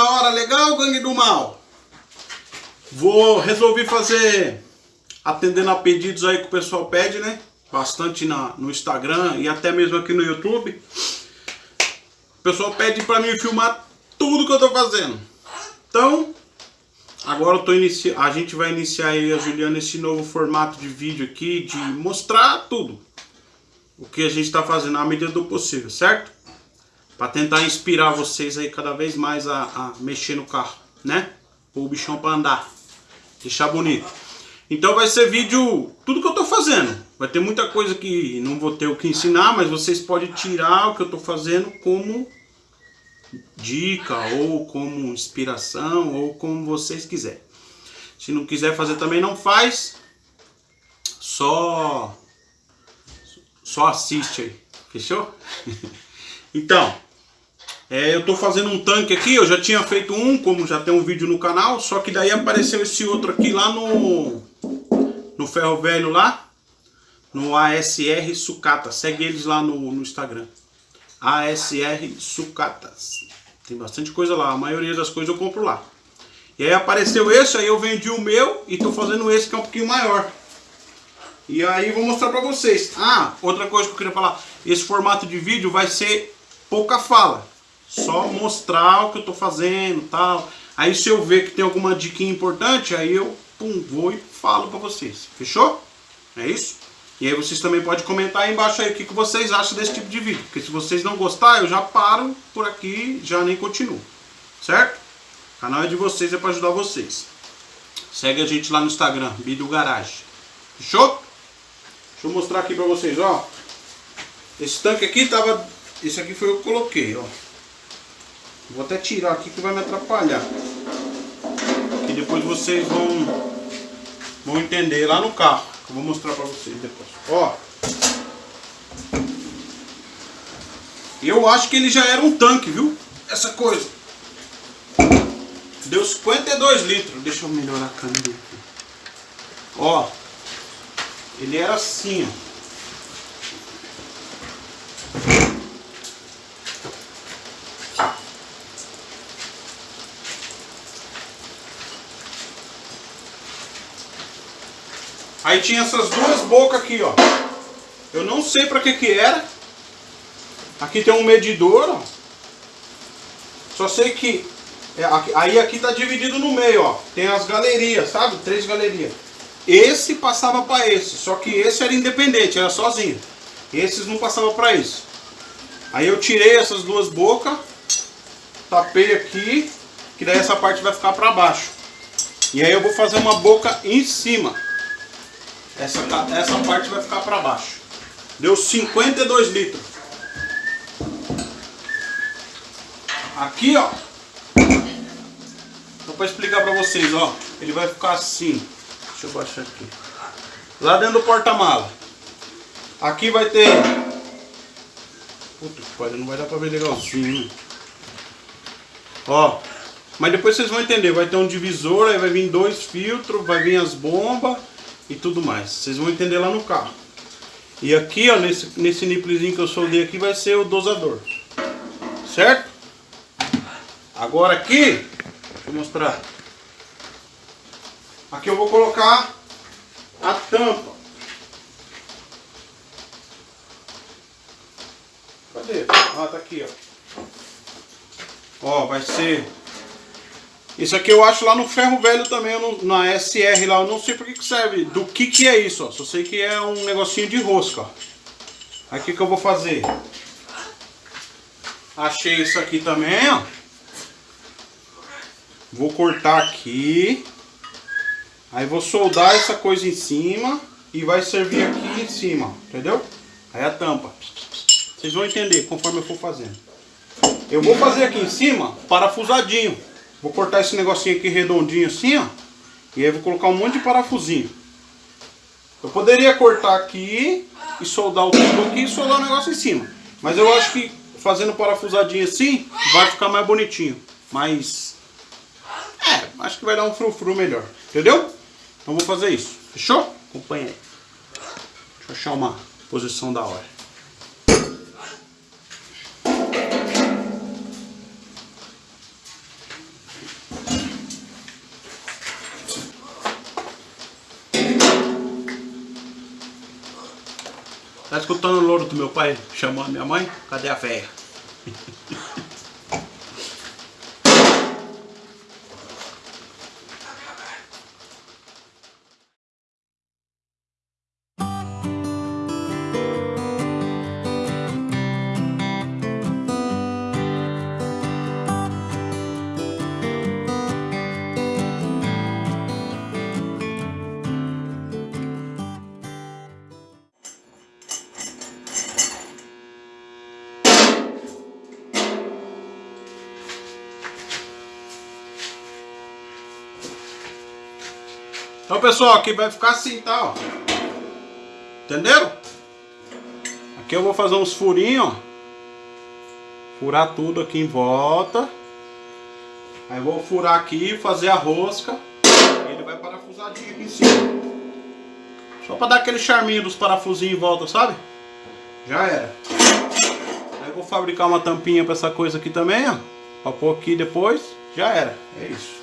da hora, legal, gangue do mal? Vou resolver fazer, atendendo a pedidos aí que o pessoal pede, né? Bastante na, no Instagram e até mesmo aqui no YouTube. O pessoal pede pra mim filmar tudo que eu tô fazendo. Então, agora eu tô inici... a gente vai iniciar aí, a Juliana, esse novo formato de vídeo aqui, de mostrar tudo. O que a gente tá fazendo à medida do possível, certo? Para tentar inspirar vocês aí cada vez mais a, a mexer no carro, né? Pôr o bichão para andar, deixar bonito. Então vai ser vídeo, tudo que eu tô fazendo. Vai ter muita coisa que não vou ter o que ensinar, mas vocês podem tirar o que eu tô fazendo como dica, ou como inspiração, ou como vocês quiserem. Se não quiser fazer também não faz, só, só assiste aí, fechou? então, é, eu tô fazendo um tanque aqui, eu já tinha feito um, como já tem um vídeo no canal, só que daí apareceu esse outro aqui lá no, no ferro velho lá, no ASR Sucata, segue eles lá no, no Instagram, ASR Sucatas, tem bastante coisa lá, a maioria das coisas eu compro lá. E aí apareceu esse, aí eu vendi o meu e tô fazendo esse que é um pouquinho maior. E aí vou mostrar pra vocês. Ah, outra coisa que eu queria falar, esse formato de vídeo vai ser pouca fala. Só mostrar o que eu tô fazendo tal. Aí se eu ver que tem alguma dica importante, aí eu pum, vou e falo pra vocês. Fechou? É isso? E aí vocês também podem comentar aí embaixo aí o que, que vocês acham desse tipo de vídeo. Porque se vocês não gostarem, eu já paro por aqui já nem continuo. Certo? O canal é de vocês, é pra ajudar vocês. Segue a gente lá no Instagram, Bidu Garage. Fechou? Deixa eu mostrar aqui pra vocês, ó. Esse tanque aqui tava... Esse aqui foi eu que coloquei, ó. Vou até tirar aqui que vai me atrapalhar. Que depois vocês vão, vão entender lá no carro. Eu vou mostrar pra vocês depois. Ó. Eu acho que ele já era um tanque, viu? Essa coisa. Deu 52 litros. Deixa eu melhorar a câmera. Ó. Ele era assim, ó. Aí tinha essas duas bocas aqui, ó. Eu não sei pra que que era. Aqui tem um medidor, ó. Só sei que... É, aí aqui tá dividido no meio, ó. Tem as galerias, sabe? Três galerias. Esse passava para esse, só que esse era independente, era sozinho. Esses não passavam para isso. Aí eu tirei essas duas bocas, tapei aqui, que daí essa parte vai ficar para baixo. E aí eu vou fazer uma boca em cima. Essa, essa parte vai ficar para baixo. Deu 52 litros. Aqui, ó. Só para explicar para vocês, ó. Ele vai ficar assim. Deixa eu baixar aqui. Lá dentro do porta-mala. Aqui vai ter... Puta que pariu, não vai dar para ver legalzinho. Né? Ó. Mas depois vocês vão entender. Vai ter um divisor, aí vai vir dois filtros, vai vir as bombas e tudo mais. Vocês vão entender lá no carro. E aqui, ó, nesse, nesse niplezinho que eu soldei aqui, vai ser o dosador. Certo? Agora aqui, deixa eu mostrar. Aqui eu vou colocar a tampa. Cadê? Ah, tá aqui, ó. Ó, vai ser isso aqui eu acho lá no ferro velho também, na SR lá, eu não sei por que, serve, do que que é isso, ó. Só sei que é um negocinho de rosca, ó. Que que eu vou fazer? Achei isso aqui também, ó. Vou cortar aqui. Aí vou soldar essa coisa em cima e vai servir aqui em cima, entendeu? Aí a tampa. Vocês vão entender conforme eu for fazendo. Eu vou fazer aqui em cima parafusadinho. Vou cortar esse negocinho aqui redondinho assim, ó. E aí vou colocar um monte de parafusinho. Eu poderia cortar aqui e soldar o tubo aqui e soldar o negócio em cima. Mas eu acho que fazendo parafusadinho assim, vai ficar mais bonitinho. Mas... É, acho que vai dar um frufru melhor. Entendeu? Então vou fazer isso. Fechou? Acompanha aí. Deixa eu achar uma posição da hora. Tá escutando o louro do meu pai chamando minha mãe? Cadê a véia? Então pessoal, aqui vai ficar assim, tá? Ó. Entenderam? Aqui eu vou fazer uns furinhos, ó. Furar tudo aqui em volta. Aí vou furar aqui, fazer a rosca. E ele vai parafusadinho aqui em cima. Só pra dar aquele charminho dos parafusinhos em volta, sabe? Já era. Aí vou fabricar uma tampinha pra essa coisa aqui também, ó. Pra pôr aqui depois. Já era. É isso.